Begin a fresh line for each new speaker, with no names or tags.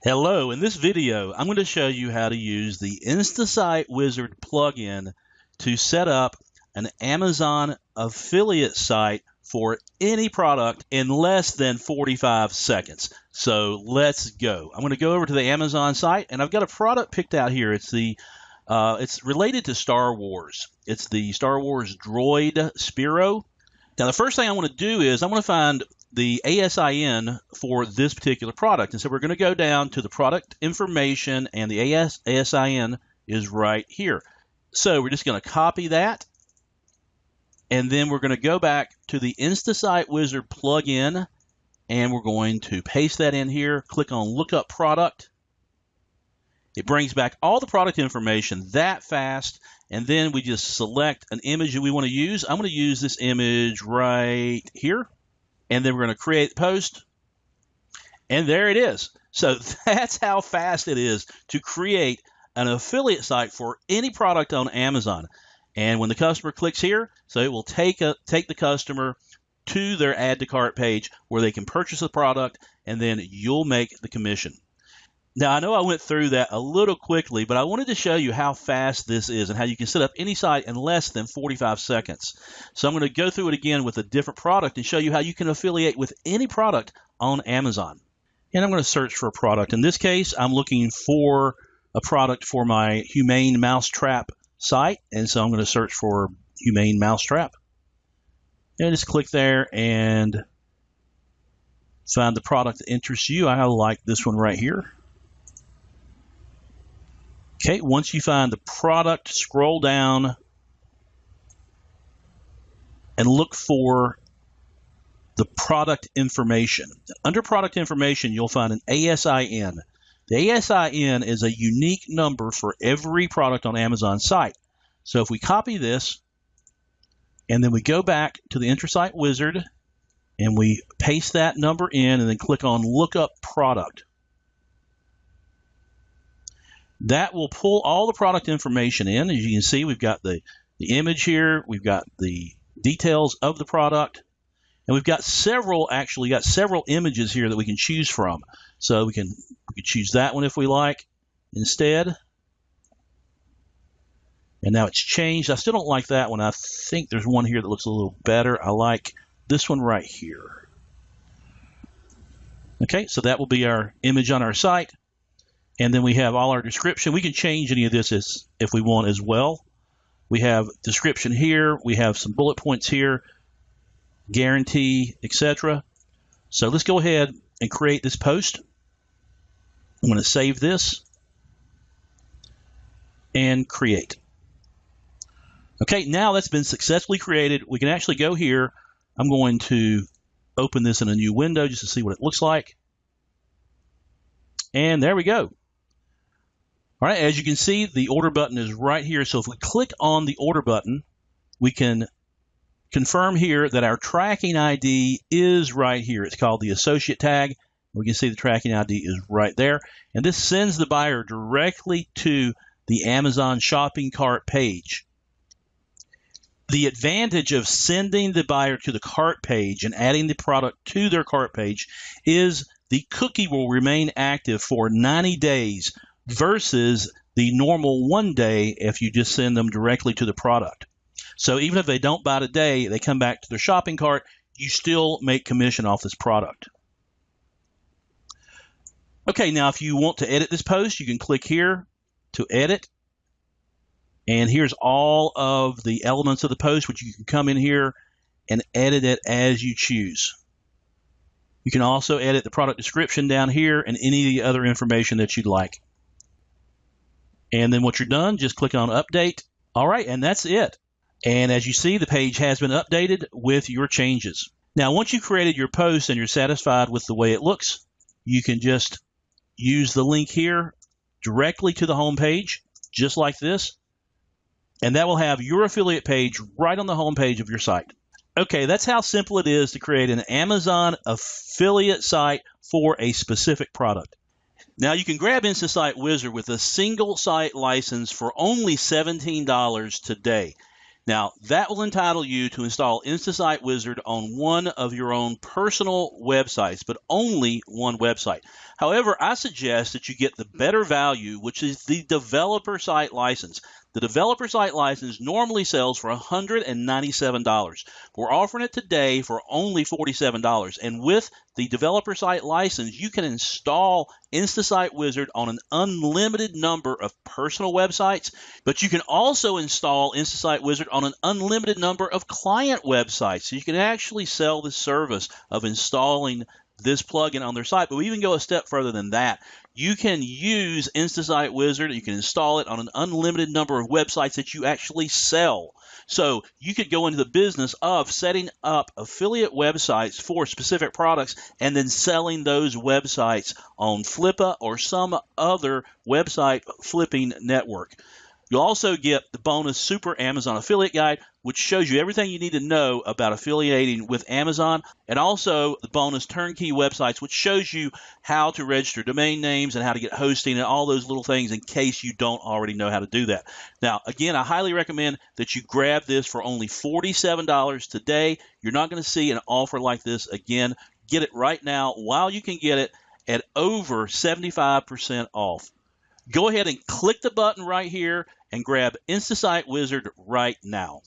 Hello, in this video, I'm going to show you how to use the InstaSite Wizard plugin to set up an Amazon affiliate site for any product in less than 45 seconds. So let's go. I'm going to go over to the Amazon site and I've got a product picked out here. It's the uh, it's related to Star Wars. It's the Star Wars droid Sphero. Now the first thing I want to do is I'm going to find the ASIN for this particular product. And so we're going to go down to the product information, and the AS, ASIN is right here. So we're just going to copy that, and then we're going to go back to the InstaSite Wizard plugin, and we're going to paste that in here, click on Lookup Product. It brings back all the product information that fast, and then we just select an image that we want to use. I'm going to use this image right here and then we're going to create post, and there it is. So that's how fast it is to create an affiliate site for any product on Amazon. And when the customer clicks here, so it will take a, take the customer to their add to cart page where they can purchase the product, and then you'll make the commission. Now, I know I went through that a little quickly, but I wanted to show you how fast this is and how you can set up any site in less than 45 seconds. So I'm going to go through it again with a different product and show you how you can affiliate with any product on Amazon. And I'm going to search for a product. In this case, I'm looking for a product for my Humane Mousetrap site. And so I'm going to search for Humane Mousetrap. And just click there and find the product that interests you. I like this one right here. Okay, once you find the product, scroll down and look for the product information. Under product information, you'll find an ASIN. The ASIN is a unique number for every product on Amazon site. So if we copy this and then we go back to the InstaSite Wizard and we paste that number in and then click on Lookup Product. That will pull all the product information in. As you can see, we've got the, the image here, we've got the details of the product, and we've got several, actually got several images here that we can choose from. So we can, we can choose that one if we like instead. And now it's changed. I still don't like that one. I think there's one here that looks a little better. I like this one right here. Okay, so that will be our image on our site. And then we have all our description. We can change any of this as, if we want as well. We have description here. We have some bullet points here, guarantee, etc. So let's go ahead and create this post. I'm going to save this and create. Okay, now that's been successfully created. We can actually go here. I'm going to open this in a new window just to see what it looks like. And there we go. All right, as you can see, the order button is right here. So if we click on the order button, we can confirm here that our tracking ID is right here. It's called the associate tag. We can see the tracking ID is right there. And this sends the buyer directly to the Amazon shopping cart page. The advantage of sending the buyer to the cart page and adding the product to their cart page is the cookie will remain active for 90 days versus the normal one day if you just send them directly to the product. So even if they don't buy today, they come back to their shopping cart, you still make commission off this product. Okay, now if you want to edit this post, you can click here to edit. And here's all of the elements of the post, which you can come in here and edit it as you choose. You can also edit the product description down here and any of the other information that you'd like. And then once you're done, just click on update. All right, and that's it. And as you see, the page has been updated with your changes. Now, once you've created your post and you're satisfied with the way it looks, you can just use the link here directly to the home page, just like this. And that will have your affiliate page right on the home page of your site. Okay, that's how simple it is to create an Amazon affiliate site for a specific product. Now you can grab InstaSite Wizard with a single site license for only $17 today. Now, that will entitle you to install InstaSite Wizard on one of your own personal websites, but only one website. However, I suggest that you get the better value, which is the developer site license. The developer site license normally sells for $197. We're offering it today for only $47. And with the developer site license, you can install InstaSite Wizard on an unlimited number of personal websites, but you can also install InstaSite Wizard on an unlimited number of client websites. So you can actually sell the service of installing this plugin on their site, but we even go a step further than that. You can use InstaSite Wizard. You can install it on an unlimited number of websites that you actually sell. So you could go into the business of setting up affiliate websites for specific products and then selling those websites on Flippa or some other website flipping network. You'll also get the bonus Super Amazon Affiliate Guide, which shows you everything you need to know about affiliating with Amazon, and also the bonus Turnkey Websites, which shows you how to register domain names and how to get hosting and all those little things in case you don't already know how to do that. Now, again, I highly recommend that you grab this for only $47 today. You're not going to see an offer like this again. Get it right now while you can get it at over 75% off go ahead and click the button right here and grab InstaSite Wizard right now.